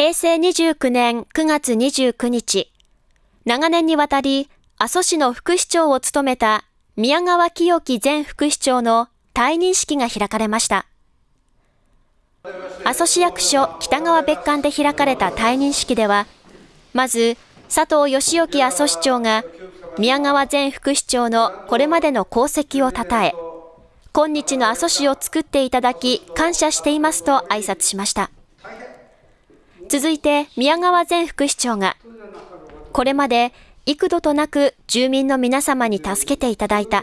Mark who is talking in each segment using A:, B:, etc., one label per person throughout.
A: 平成29年9月29日、長年にわたり阿蘇市の副市長を務めた宮川清樹前副市長の退任式が開かれました。阿蘇市役所北川別館で開かれた退任式では、まず佐藤義興阿蘇市長が宮川前副市長のこれまでの功績をたたえ、今日の阿蘇市を作っていただき感謝していますと挨拶しました。続いて宮川前副市長が、これまで幾度となく住民の皆様に助けていただいた。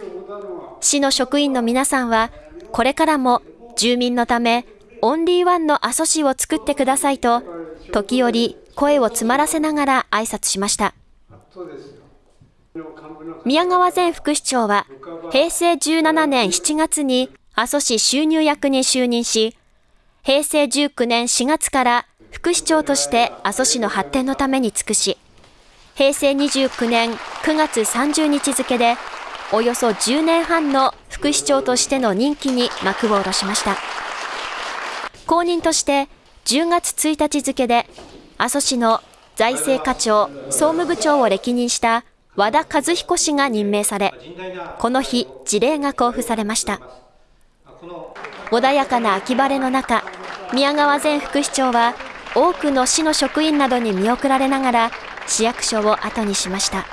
A: 市の職員の皆さんは、これからも住民のため、オンリーワンの阿蘇市を作ってくださいと、時折声を詰まらせながら挨拶しました。宮川前副市長は、平成17年7月に阿蘇市収入役に就任し、平成19年4月から副市長として阿蘇市の発展のために尽くし、平成29年9月30日付で、およそ10年半の副市長としての任期に幕を下ろしました。後任として10月1日付で、阿蘇市の財政課長、総務部長を歴任した和田和彦氏が任命され、この日、辞令が交付されました。穏やかな秋晴れの中、宮川前副市長は、多くの市の職員などに見送られながら、市役所を後にしました。